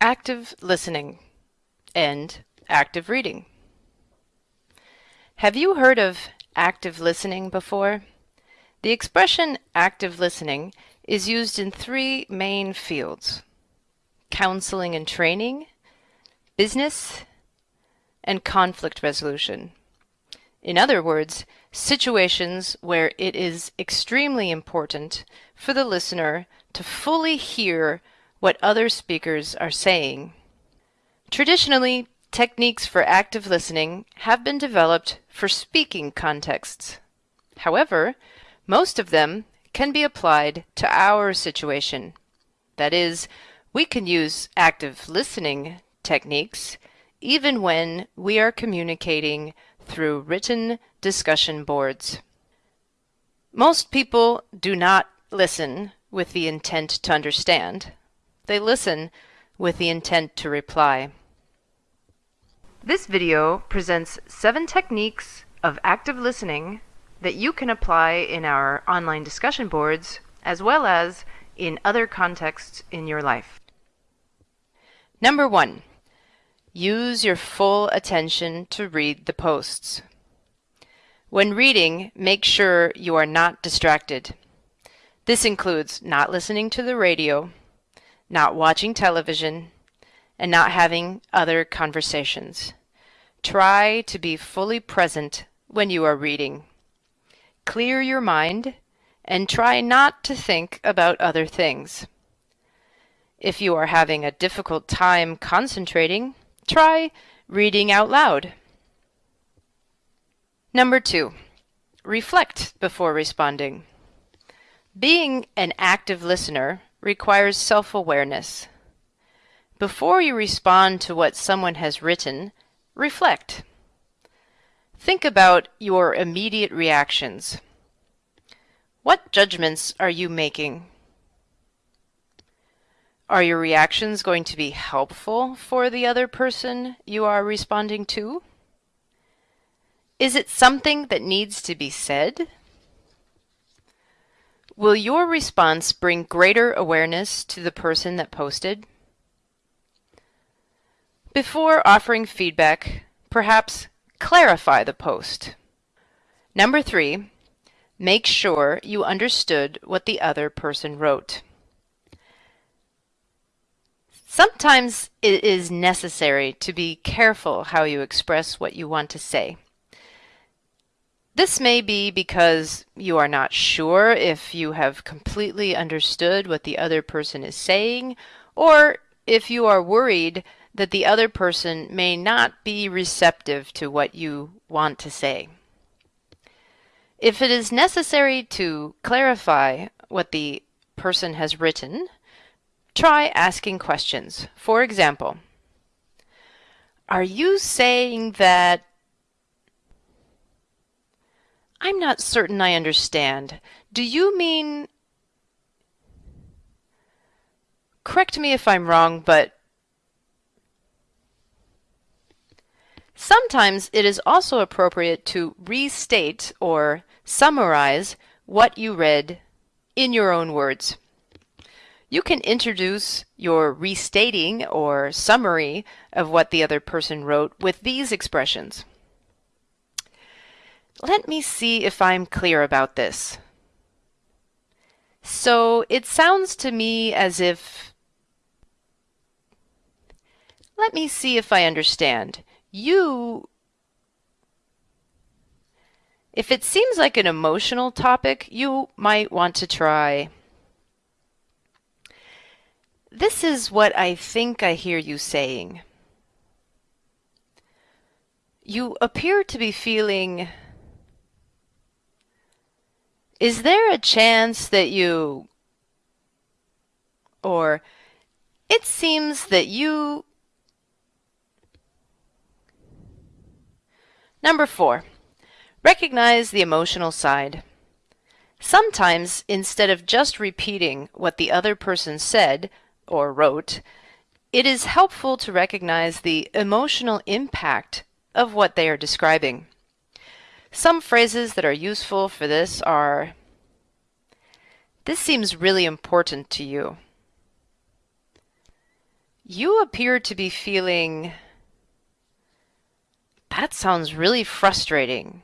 active listening and active reading. Have you heard of active listening before? The expression active listening is used in three main fields counseling and training, business, and conflict resolution. In other words, situations where it is extremely important for the listener to fully hear what other speakers are saying. Traditionally, techniques for active listening have been developed for speaking contexts. However, most of them can be applied to our situation. That is, we can use active listening techniques even when we are communicating through written discussion boards. Most people do not listen with the intent to understand. They listen with the intent to reply. This video presents seven techniques of active listening that you can apply in our online discussion boards as well as in other contexts in your life. Number one, use your full attention to read the posts. When reading, make sure you are not distracted. This includes not listening to the radio, not watching television, and not having other conversations. Try to be fully present when you are reading. Clear your mind and try not to think about other things. If you are having a difficult time concentrating, try reading out loud. Number two, reflect before responding. Being an active listener requires self-awareness. Before you respond to what someone has written, reflect. Think about your immediate reactions. What judgments are you making? Are your reactions going to be helpful for the other person you are responding to? Is it something that needs to be said? Will your response bring greater awareness to the person that posted? Before offering feedback, perhaps clarify the post. Number three, make sure you understood what the other person wrote. Sometimes it is necessary to be careful how you express what you want to say. This may be because you are not sure if you have completely understood what the other person is saying, or if you are worried that the other person may not be receptive to what you want to say. If it is necessary to clarify what the person has written, try asking questions. For example, are you saying that I'm not certain I understand. Do you mean... Correct me if I'm wrong, but Sometimes it is also appropriate to restate or summarize what you read in your own words. You can introduce your restating or summary of what the other person wrote with these expressions. Let me see if I'm clear about this. So it sounds to me as if... Let me see if I understand. You... If it seems like an emotional topic, you might want to try... This is what I think I hear you saying. You appear to be feeling is there a chance that you or it seems that you Number four, recognize the emotional side. Sometimes, instead of just repeating what the other person said or wrote, it is helpful to recognize the emotional impact of what they are describing. Some phrases that are useful for this are, this seems really important to you. You appear to be feeling, that sounds really frustrating,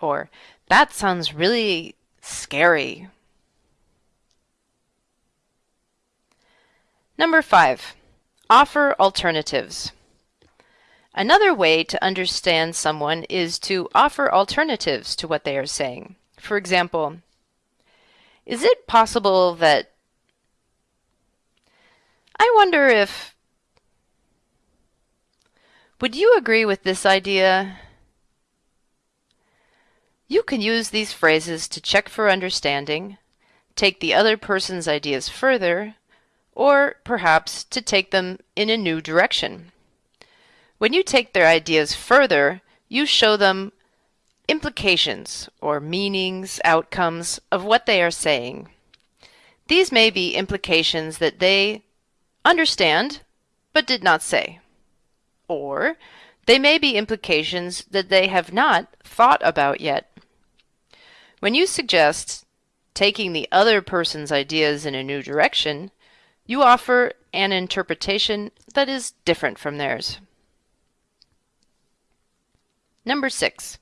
or that sounds really scary. Number five, offer alternatives. Another way to understand someone is to offer alternatives to what they are saying. For example, is it possible that I wonder if would you agree with this idea? You can use these phrases to check for understanding, take the other person's ideas further, or perhaps to take them in a new direction. When you take their ideas further, you show them implications or meanings, outcomes of what they are saying. These may be implications that they understand but did not say. Or they may be implications that they have not thought about yet. When you suggest taking the other person's ideas in a new direction, you offer an interpretation that is different from theirs. Number six,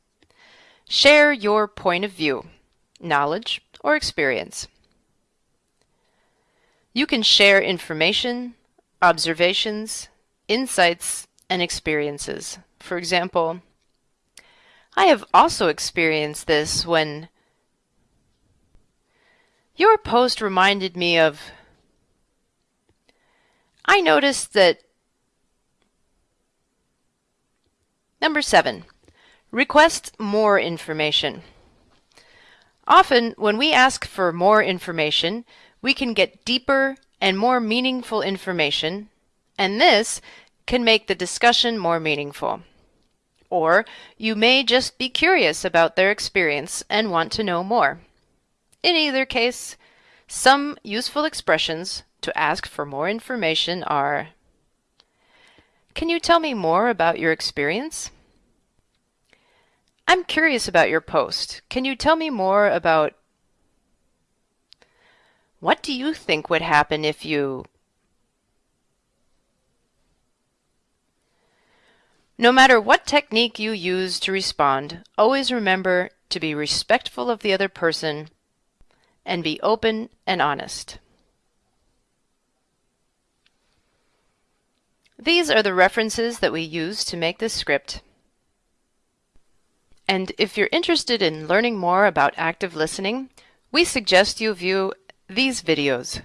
share your point of view, knowledge, or experience. You can share information, observations, insights, and experiences. For example, I have also experienced this when your post reminded me of I noticed that Number seven, Request more information. Often, when we ask for more information, we can get deeper and more meaningful information, and this can make the discussion more meaningful. Or you may just be curious about their experience and want to know more. In either case, some useful expressions to ask for more information are Can you tell me more about your experience? I'm curious about your post. Can you tell me more about what do you think would happen if you No matter what technique you use to respond, always remember to be respectful of the other person and be open and honest. These are the references that we use to make this script. And if you're interested in learning more about active listening, we suggest you view these videos.